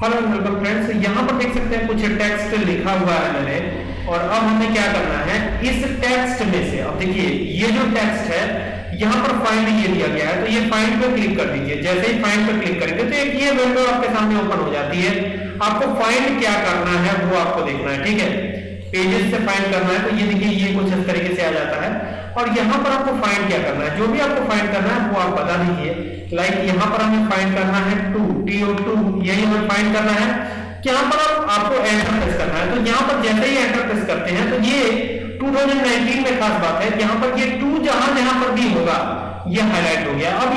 Hello welcome friends यहाँ पर देख सकते हैं कुछ टेक्स्ट लिखा हुआ है मैंने। और अब हमें क्या करना है? इस टेक्स्ट में से, अब देखिए, ये जो टेक्स्ट है, यहाँ पर फाइंड ये दिया गया है तो ये फाइंड पे क्लिक कर दीजिए। जैसे ही फाइंड पे क्लिक करेंगे तो एक ये विंडो आपके सामने ओपन हो जाती है। आपको फाइंड क्या करना है, वो आपको देखना है, ठीक है? पेजेस से फाइंड करना है तो ये देखिए, ये कुछ इस तरीके से आ जाता है। और यहाँ पर आपको फाइंड क्या करना है? जो भी आपको फाइंड करना है, वो आप बता दीजिए। लाइक यहाँ पर हमें फाइंड करना है टू फाइंड करना है। यहाँ पर आप, आपको एंटर प्रेस करना है। तो यहाँ पर जैसे ही एंटर प्रेस करते हैं तो ये 2019 में खास बात है। यहाँ पर ये टू जहाँ जहाँ पर भी होगा ये हाईलाइट हो गया। अब